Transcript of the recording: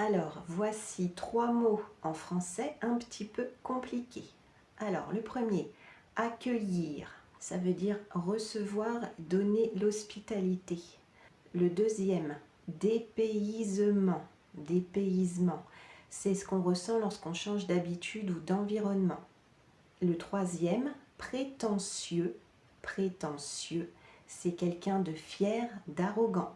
Alors, voici trois mots en français un petit peu compliqués. Alors, le premier, accueillir, ça veut dire recevoir, donner l'hospitalité. Le deuxième, dépaysement, dépaysement, c'est ce qu'on ressent lorsqu'on change d'habitude ou d'environnement. Le troisième, prétentieux, prétentieux, c'est quelqu'un de fier, d'arrogant.